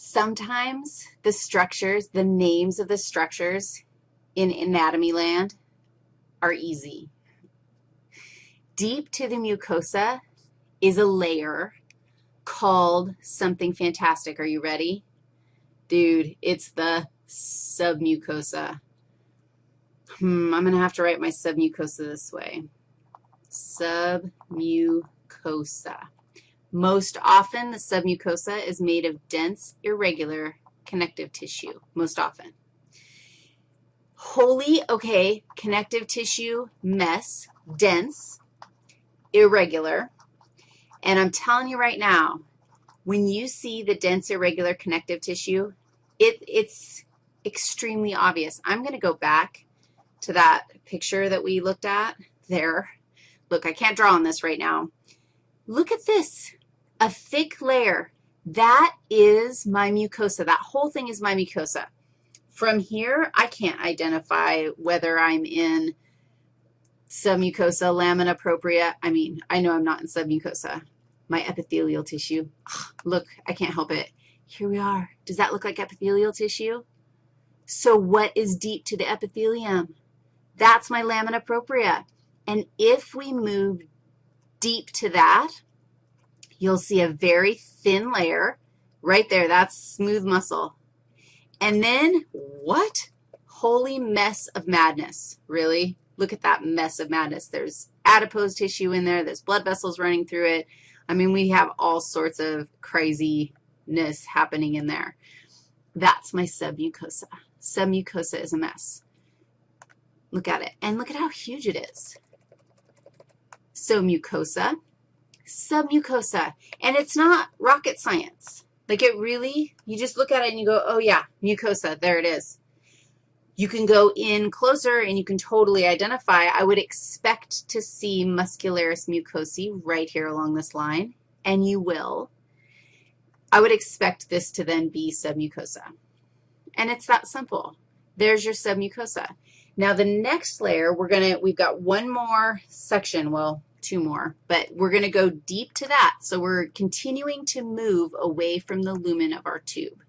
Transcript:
Sometimes the structures, the names of the structures in anatomy land are easy. Deep to the mucosa is a layer called something fantastic. Are you ready? Dude, it's the submucosa. Hmm, I'm going to have to write my submucosa this way. Submucosa. Most often, the submucosa is made of dense, irregular connective tissue, most often. Holy, okay, connective tissue mess, dense, irregular. And I'm telling you right now, when you see the dense, irregular connective tissue, it, it's extremely obvious. I'm going to go back to that picture that we looked at there. Look, I can't draw on this right now. Look at this a thick layer. That is my mucosa. That whole thing is my mucosa. From here, I can't identify whether I'm in submucosa, lamina propria. I mean, I know I'm not in submucosa. My epithelial tissue. Ugh, look, I can't help it. Here we are. Does that look like epithelial tissue? So what is deep to the epithelium? That's my lamina propria. And if we move deep to that, you'll see a very thin layer right there. That's smooth muscle. And then what? Holy mess of madness, really? Look at that mess of madness. There's adipose tissue in there. There's blood vessels running through it. I mean, we have all sorts of craziness happening in there. That's my submucosa. Submucosa is a mess. Look at it, and look at how huge it is. So mucosa submucosa. And it's not rocket science. Like it really, you just look at it and you go, oh, yeah, mucosa, there it is. You can go in closer and you can totally identify. I would expect to see muscularis mucosae right here along this line, and you will. I would expect this to then be submucosa. And it's that simple. There's your submucosa. Now, the next layer, we're going to, we've got one more section. Well, two more, but we're going to go deep to that. So we're continuing to move away from the lumen of our tube.